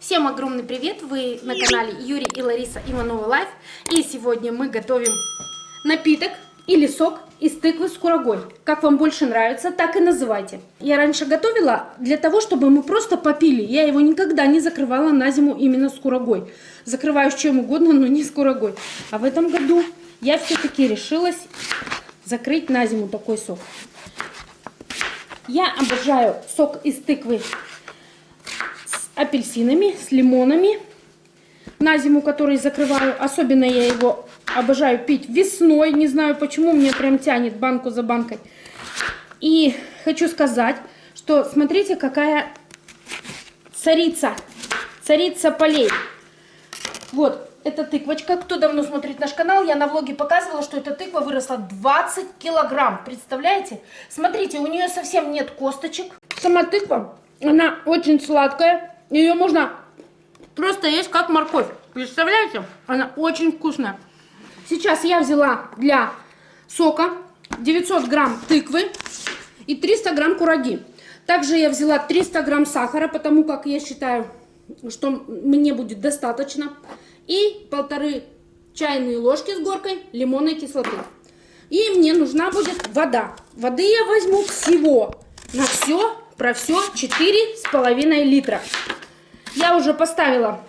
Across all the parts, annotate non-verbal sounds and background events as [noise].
Всем огромный привет! Вы на канале Юрий и Лариса Иванова Life. И сегодня мы готовим напиток или сок из тыквы с курагой. Как вам больше нравится, так и называйте. Я раньше готовила для того, чтобы мы просто попили. Я его никогда не закрывала на зиму именно с курагой. Закрываю с чем угодно, но не с курагой. А в этом году я все-таки решилась закрыть на зиму такой сок. Я обожаю сок из тыквы апельсинами, с лимонами на зиму, который закрываю. Особенно я его обожаю пить весной. Не знаю почему, мне прям тянет банку за банкой. И хочу сказать, что смотрите, какая царица. Царица полей. Вот, эта тыквочка. Кто давно смотрит наш канал, я на влоге показывала, что эта тыква выросла 20 килограмм. Представляете? Смотрите, у нее совсем нет косточек. Сама тыква, она очень сладкая. Ее можно просто есть как морковь. Представляете? Она очень вкусная. Сейчас я взяла для сока 900 грамм тыквы и 300 грамм кураги. Также я взяла 300 грамм сахара, потому как я считаю, что мне будет достаточно. И полторы чайные ложки с горкой лимонной кислоты. И мне нужна будет вода. Воды я возьму всего на все, про все 4,5 литра. Я уже поставила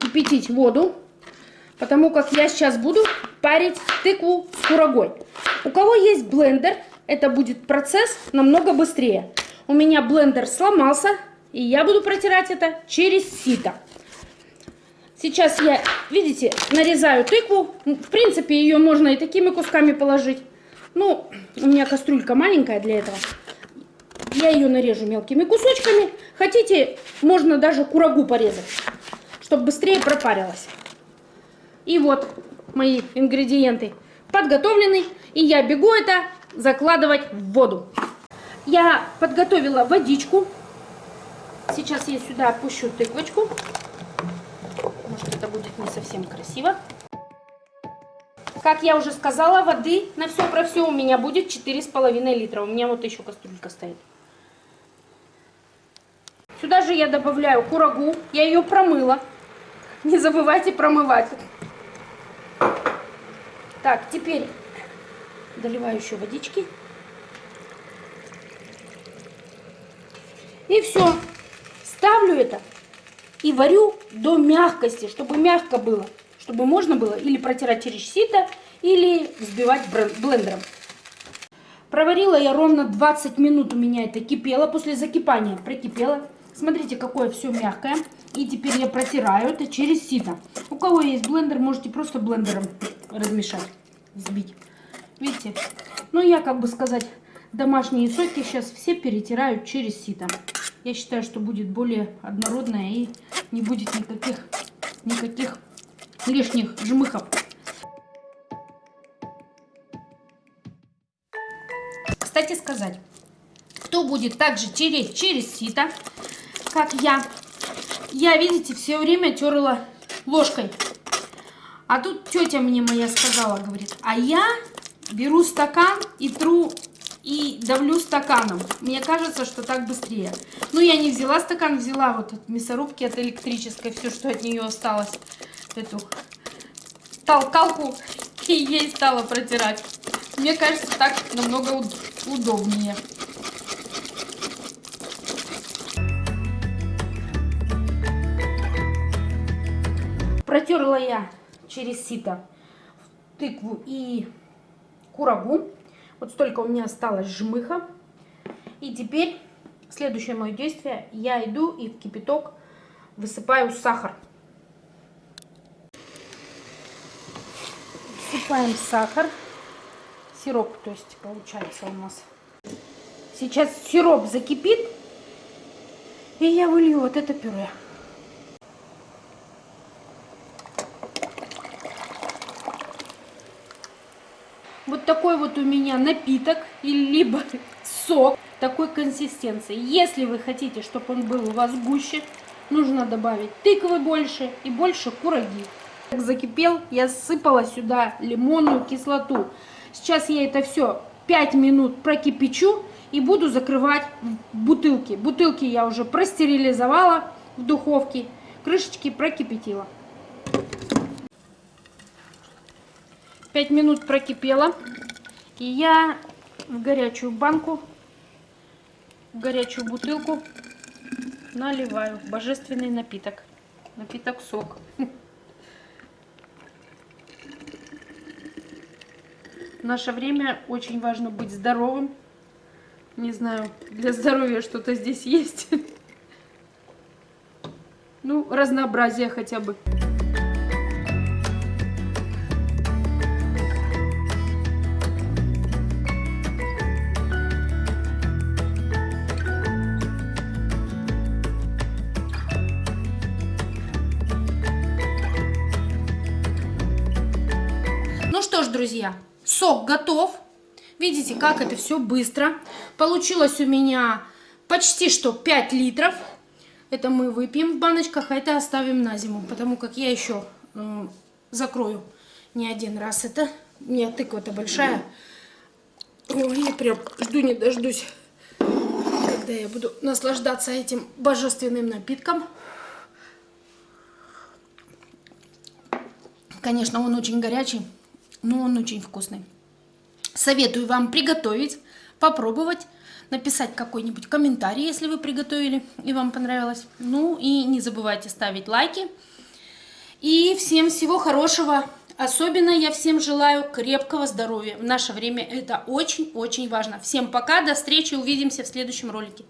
кипятить воду, потому как я сейчас буду парить тыкву с курагой. У кого есть блендер, это будет процесс намного быстрее. У меня блендер сломался, и я буду протирать это через сито. Сейчас я, видите, нарезаю тыкву. В принципе, ее можно и такими кусками положить. Ну, у меня кастрюлька маленькая для этого. Я ее нарежу мелкими кусочками. Хотите, можно даже курагу порезать, чтобы быстрее пропарилась. И вот мои ингредиенты подготовлены. И я бегу это закладывать в воду. Я подготовила водичку. Сейчас я сюда опущу тыквочку. Может это будет не совсем красиво. Как я уже сказала, воды на все про все у меня будет 4,5 литра. У меня вот еще кастрюлька стоит. Сюда же я добавляю курагу. Я ее промыла. Не забывайте промывать. Так, теперь доливаю еще водички. И все. Ставлю это и варю до мягкости, чтобы мягко было. Чтобы можно было или протирать через сито, или взбивать блендером. Проварила я ровно 20 минут у меня это кипело. После закипания прокипело. Смотрите, какое все мягкое. И теперь я протираю это через сито. У кого есть блендер, можете просто блендером размешать, взбить. Видите? Ну, я, как бы сказать, домашние соки сейчас все перетираю через сито. Я считаю, что будет более однородное и не будет никаких, никаких лишних жмыхов. Кстати сказать, кто будет также тереть через сито, как я. Я, видите, все время терла ложкой. А тут тетя мне моя сказала, говорит, а я беру стакан и тру и давлю стаканом. Мне кажется, что так быстрее. Ну, я не взяла стакан, взяла вот от мясорубки, от электрической, все, что от нее осталось. Эту толкалку и ей стала протирать. Мне кажется, так намного удобнее. Протерла я через сито тыкву и курагу. Вот столько у меня осталось жмыха. И теперь следующее мое действие. Я иду и в кипяток высыпаю сахар. Высыпаем сахар. Сироп, то есть получается у нас. Сейчас сироп закипит. И я вылью вот это пюре. Вот такой вот у меня напиток, либо сок такой консистенции. Если вы хотите, чтобы он был у вас гуще, нужно добавить тыквы больше и больше кураги. Как закипел, я сыпала сюда лимонную кислоту. Сейчас я это все 5 минут прокипячу и буду закрывать бутылки. Бутылки я уже простерилизовала в духовке, крышечки прокипятила. 5 минут прокипело. И я в горячую банку, в горячую бутылку наливаю божественный напиток. Напиток сок. В наше время очень важно быть здоровым. Не знаю, для здоровья что-то здесь есть. [laughs] Ну, разнообразие хотя бы. Ну что ж, друзья, сок готов. Видите, как это все быстро. Получилось у меня почти что 5 литров. Это мы выпьем в баночках, а это оставим на зиму, потому как я еще э, закрою не один раз это. У меня тыква-то большая. Ой, я прям жду не дождусь, когда я буду наслаждаться этим божественным напитком. Конечно, он очень горячий, но он очень вкусный. Советую вам приготовить, попробовать, написать какой-нибудь комментарий, если вы приготовили и вам понравилось. Ну и не забывайте ставить лайки. И всем всего хорошего. Особенно я всем желаю крепкого здоровья. В наше время это очень-очень важно. Всем пока, до встречи, увидимся в следующем ролике.